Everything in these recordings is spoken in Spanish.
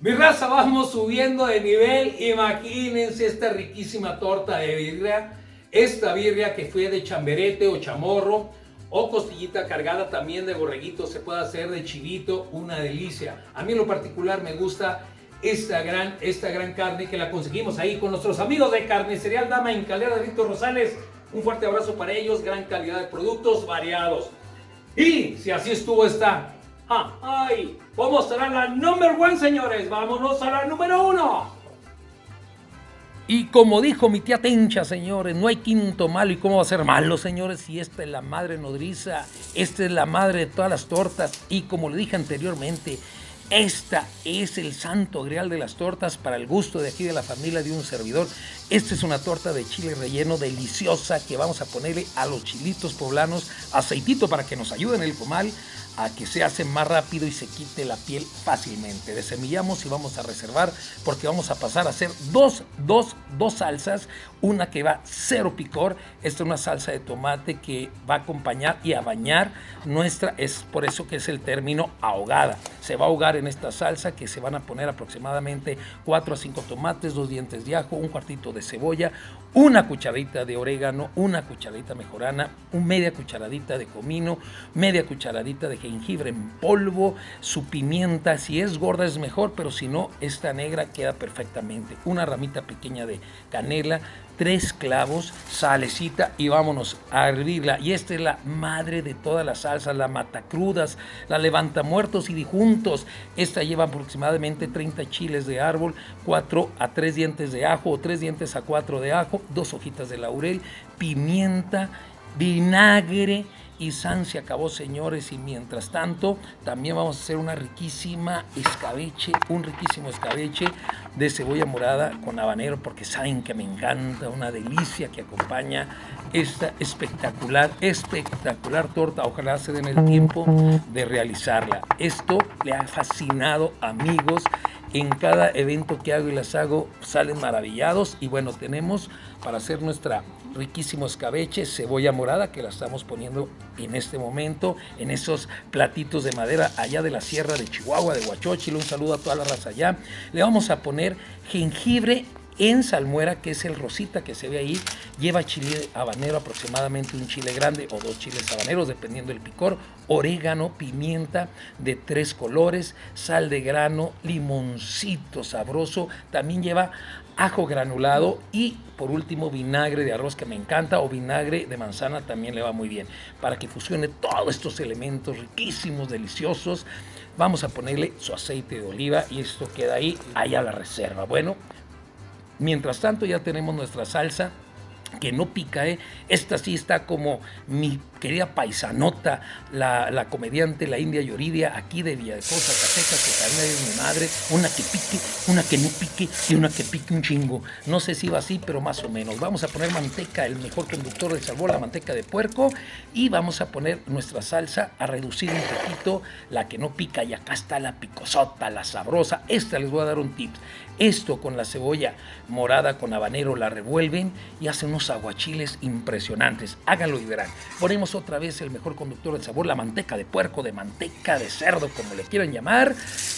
Mi raza, vamos subiendo de nivel. Imagínense esta riquísima torta de birria. Esta birria que fue de chamberete o chamorro o costillita cargada también de borreguito. Se puede hacer de chivito, una delicia. A mí en lo particular me gusta esta gran, esta gran carne que la conseguimos ahí con nuestros amigos de Carnicería Dama en Calera de Víctor Rosales. Un fuerte abrazo para ellos, gran calidad de productos variados. Y si así estuvo esta, ah, ay, vamos a la number one, señores. Vámonos a la número uno. Y como dijo mi tía Tencha, señores, no hay quinto malo. ¿Y cómo va a ser malo, señores? Si esta es la madre nodriza, esta es la madre de todas las tortas. Y como le dije anteriormente, esta es el santo grial de las tortas para el gusto de aquí de la familia de un servidor. Esta es una torta de chile relleno deliciosa que vamos a ponerle a los chilitos poblanos aceitito para que nos ayuden en el comal a que se hace más rápido y se quite la piel fácilmente. Desemillamos y vamos a reservar porque vamos a pasar a hacer dos, dos, dos salsas. Una que va cero picor. Esta es una salsa de tomate que va a acompañar y a bañar nuestra. Es por eso que es el término ahogada. Se va a ahogar en esta salsa que se van a poner aproximadamente 4 a 5 tomates, dos dientes de ajo, un cuartito de cebolla, una cucharadita de orégano, una cucharadita mejorana, un media cucharadita de comino, media cucharadita de jengibre en polvo, su pimienta, si es gorda es mejor, pero si no, esta negra queda perfectamente. Una ramita pequeña de canela, tres clavos, salecita y vámonos a hervirla. Y esta es la madre de todas las salsas, la matacrudas, la levanta muertos y dijuntos. Esta lleva aproximadamente 30 chiles de árbol, 4 a 3 dientes de ajo o 3 dientes a 4 de ajo, dos hojitas de laurel, pimienta, vinagre, y San se acabó, señores. Y mientras tanto, también vamos a hacer una riquísima escabeche, un riquísimo escabeche de cebolla morada con habanero, porque saben que me encanta, una delicia que acompaña esta espectacular, espectacular torta. Ojalá se den el tiempo de realizarla. Esto le ha fascinado, amigos. En cada evento que hago y las hago salen maravillados. Y bueno, tenemos para hacer nuestra riquísimo escabeche, cebolla morada que la estamos poniendo en este momento en esos platitos de madera allá de la sierra de Chihuahua, de Huachochil. Un saludo a toda la raza allá. Le vamos a poner jengibre en salmuera, que es el rosita que se ve ahí, lleva chile habanero, aproximadamente un chile grande o dos chiles habaneros, dependiendo del picor, orégano, pimienta de tres colores, sal de grano, limoncito sabroso, también lleva ajo granulado y por último vinagre de arroz que me encanta o vinagre de manzana también le va muy bien para que fusione todos estos elementos riquísimos, deliciosos. Vamos a ponerle su aceite de oliva y esto queda ahí, allá la reserva. Bueno, mientras tanto ya tenemos nuestra salsa que no pica, ¿eh? Esta sí está como mi querida paisanota, la, la comediante, la India Yoridia, aquí de Villacosa, Zacatecas, que también es mi madre, una que pique, una que no pique y una que pique un chingo. No sé si va así, pero más o menos. Vamos a poner manteca, el mejor conductor del sabor, la manteca de puerco, y vamos a poner nuestra salsa a reducir un poquito la que no pica, y acá está la picosota, la sabrosa. Esta les voy a dar un tip. Esto con la cebolla morada con habanero la revuelven y hacen aguachiles impresionantes. Háganlo y verán. Ponemos otra vez el mejor conductor del sabor, la manteca de puerco, de manteca de cerdo, como le quieran llamar.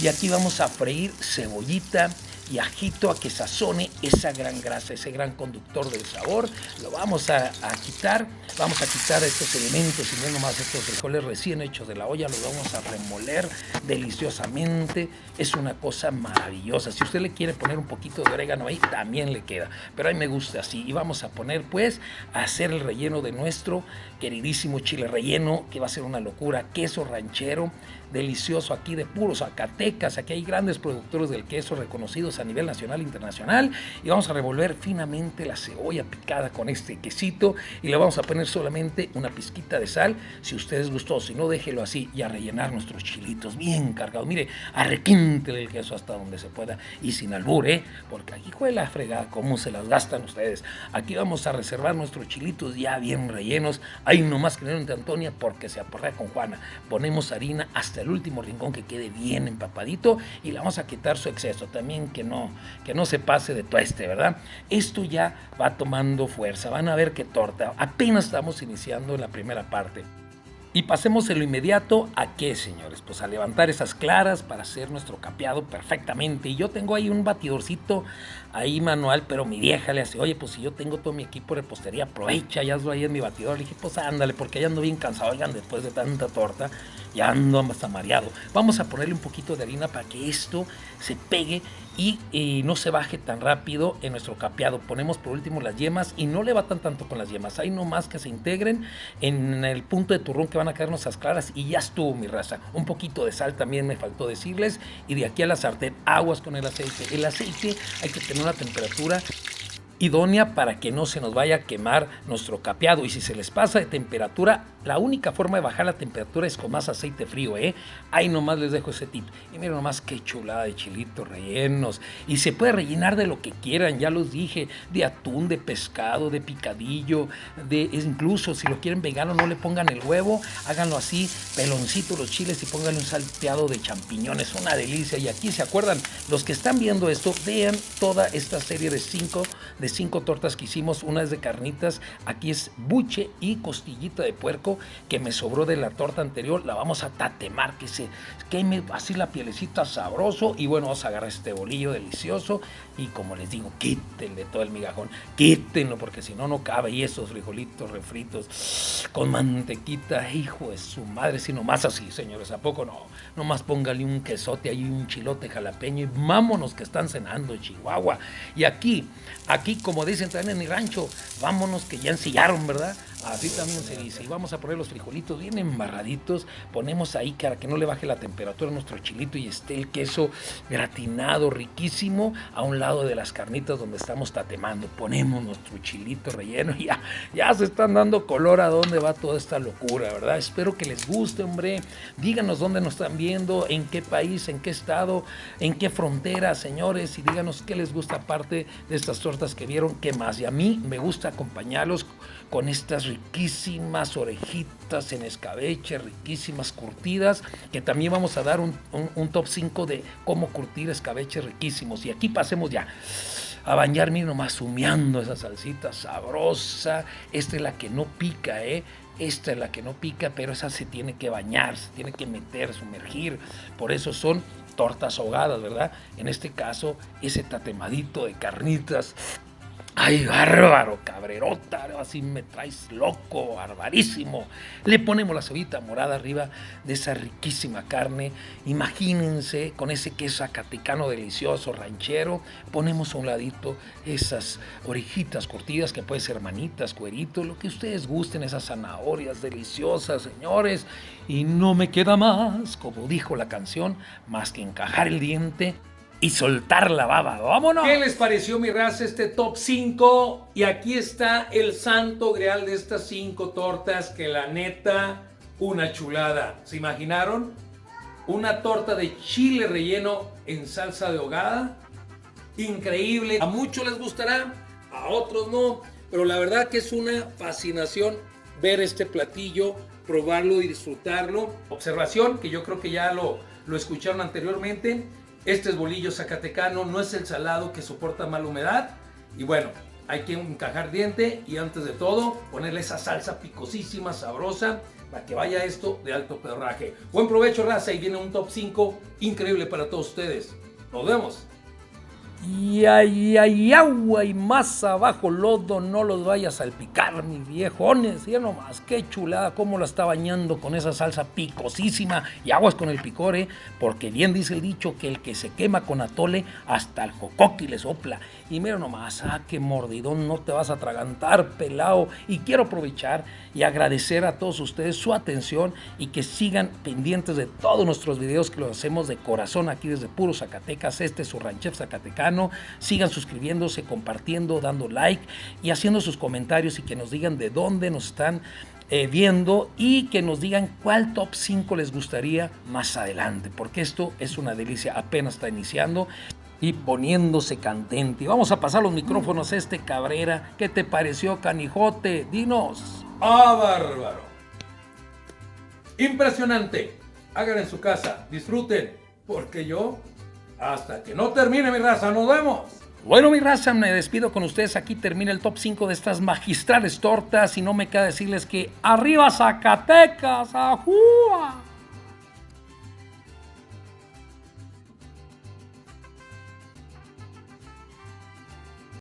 Y aquí vamos a freír cebollita y ajito a que sazone esa gran grasa, ese gran conductor del sabor. Lo vamos a, quitar, vamos a quitar estos elementos y no nomás estos frijoles recién hechos de la olla, los vamos a remoler deliciosamente. Es una cosa maravillosa. Si usted le quiere poner un poquito de orégano ahí, también le queda. Pero a mí me gusta así. Y vamos a poner pues a hacer el relleno de nuestro queridísimo chile relleno, que va a ser una locura, queso ranchero, delicioso aquí de puros Zacatecas. Aquí hay grandes productores del queso reconocidos a nivel nacional e internacional. Y vamos a revolver finamente la cebolla picada con este quesito y le vamos a poner solamente una pizquita de sal. Si ustedes gustó, si no, déjelo así y a rellenar nuestros chilitos bien cargados. Mire, arrequíntele el queso hasta donde se pueda y sin albur, ¿eh? Porque aquí juega la fregada, cómo se las gastan ustedes. Aquí vamos a reservar nuestros chilitos ya bien rellenos. Ahí nomás que entre Antonia porque se aporrea con Juana. Ponemos harina hasta el último rincón que quede bien empapadito y le vamos a quitar su exceso también no, que no se pase de tueste, ¿verdad? Esto ya va tomando fuerza, van a ver qué torta, apenas estamos iniciando la primera parte. Y pasemos en lo inmediato a qué, señores, pues a levantar esas claras para hacer nuestro capeado perfectamente. Y yo tengo ahí un batidorcito ahí manual, pero mi vieja le hace, oye, pues si yo tengo todo mi equipo de repostería, aprovecha y hazlo ahí en mi batidor. Le dije, pues ándale, porque ya ando bien cansado, oigan, después de tanta torta, ya ando hasta mareado. Vamos a ponerle un poquito de harina para que esto se pegue y, no se baje tan rápido en nuestro capeado. Ponemos por último las yemas y no le batan tanto con las yemas. Hay nomás que se integren en el punto de turrón que van a caer nuestras claras y ya estuvo mi raza. Un poquito de sal también me faltó decirles y de aquí a la sartén aguas con el aceite. El aceite hay que tener una temperatura idónea para que no se nos vaya a quemar nuestro capeado. Y si se les pasa de temperatura, la única forma de bajar la temperatura es con más aceite frío, ¿eh? Ahí nomás les dejo ese tip. Y miren nomás qué chulada de chilitos rellenos. Y se puede rellenar de lo que quieran, ya los dije, de atún, de pescado, de picadillo, de incluso si lo quieren vegano, no le pongan el huevo, háganlo así, peloncito los chiles y pónganle un salteado de champiñones. Una delicia. Y aquí se acuerdan, los que están viendo esto, vean toda esta serie de cinco, de cinco tortas que hicimos. Una es de carnitas, aquí es buche y costillita de puerco que me sobró de la torta anterior. La vamos a tatemar, que se queme así la pielecita sabroso. Y bueno, vamos a agarrar este bolillo delicioso. Y como les digo, quítenle todo el migajón, quítenlo, porque si no, no cabe. Y esos frijolitos refritos con mantequita, hijo de su madre, si más así, señores, ¿a poco no? Nomás póngale un quesote ahí, un chilote jalapeño y vámonos que están cenando Chihuahua. Y aquí, aquí como dicen también en mi rancho, vámonos que ya ensillaron, ¿verdad? Así también se dice. Y vamos a poner los frijolitos bien embarraditos. Ponemos ahí para que no le baje la temperatura a nuestro chilito y esté el queso gratinado, riquísimo, a un lado de las carnitas donde estamos tatemando. Ponemos nuestro chilito relleno y ya, ya se están dando color a dónde va toda esta locura, ¿verdad? Espero que les guste, hombre. Díganos dónde nos están viendo, en qué país, en qué estado, en qué frontera, señores. Y díganos qué les gusta aparte de estas tortas que vieron, qué más. Y a mí me gusta acompañarlos con estas riquísimas orejitas en escabeche, riquísimas curtidas, que también vamos a dar un, top 5 de cómo curtir escabeche riquísimos. Y aquí pasemos ya a bañar, miren nomás humeando esa salsita sabrosa. Esta es la que no pica, ¿eh? Esta es la que no pica, pero esa se tiene que bañar, se tiene que meter, sumergir. Por eso son tortas ahogadas, ¿verdad? En este caso, ese tatemadito de carnitas Ay, bárbaro, cabrerota, así me traes loco, barbarísimo. Le ponemos la cebita morada arriba de esa riquísima carne. Imagínense con ese queso acatecano delicioso, ranchero. Ponemos a un ladito esas orejitas cortidas, que puede ser manitas, cueritos, lo que ustedes gusten, esas zanahorias deliciosas, señores. Y no me queda más, como dijo la canción, más que encajar el diente y soltar la baba. ¡Vámonos! ¿Qué les pareció, mi raza, este top 5? Y aquí está el santo grial de estas 5 tortas que la neta, una chulada. ¿Se imaginaron? Una torta de chile relleno en salsa de hogada. Increíble. A muchos les gustará, a otros no. Pero la verdad que es una fascinación ver este platillo, probarlo y disfrutarlo. Observación, que yo creo que ya lo, lo escucharon anteriormente este es bolillo zacatecano, no es el salado que soporta mala humedad. Y bueno, hay que encajar diente y antes de todo ponerle esa salsa picosísima, sabrosa, para que vaya esto de alto perraje. Buen provecho raza y viene un top 5 increíble para todos ustedes. Nos vemos. Y hay, hay agua y más abajo lodo, no los vayas a salpicar, mis viejones. Ya nomás, qué chulada, cómo la está bañando con esa salsa picosísima. Y aguas con el picor, ¿eh? porque bien dice el dicho que el que se quema con atole, hasta el jocoqui le sopla. Y mira nomás, ah, qué mordidón, no te vas a atragantar, pelao. Y quiero aprovechar y agradecer a todos ustedes su atención y que sigan pendientes de todos nuestros videos que los hacemos de corazón aquí desde Puro Zacatecas. Este es su ranchef Sigan suscribiéndose, compartiendo, dando like y haciendo sus comentarios y que nos digan de dónde nos están eh, viendo y que nos digan cuál top 5 les gustaría más adelante, porque esto es una delicia, apenas está iniciando y poniéndose candente. Vamos a pasar los micrófonos a este Cabrera. ¿Qué te pareció, canijote? Dinos. ¡Ah, bárbaro! Impresionante. Hagan en su casa, disfruten, porque yo, hasta que no termine mi raza, nos vemos. Bueno, mi raza, me despido con ustedes. Aquí termina el top 5 de estas magistrales tortas. Y no me queda decirles que arriba Zacatecas, ¡ajúa!